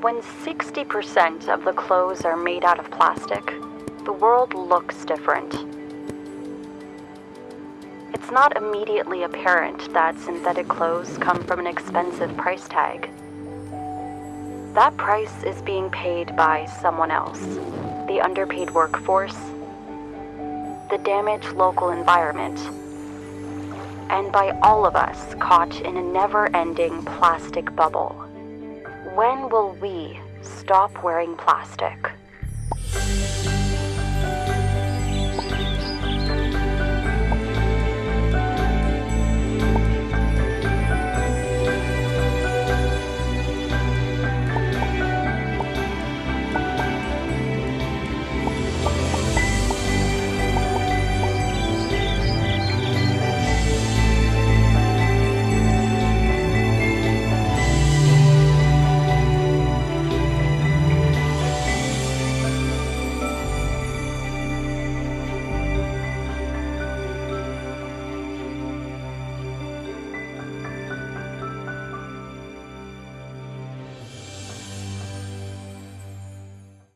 When 60% of the clothes are made out of plastic, the world looks different. It's not immediately apparent that synthetic clothes come from an expensive price tag. That price is being paid by someone else the underpaid workforce, the damaged local environment, and by all of us caught in a never ending plastic bubble. When will we stop wearing plastic?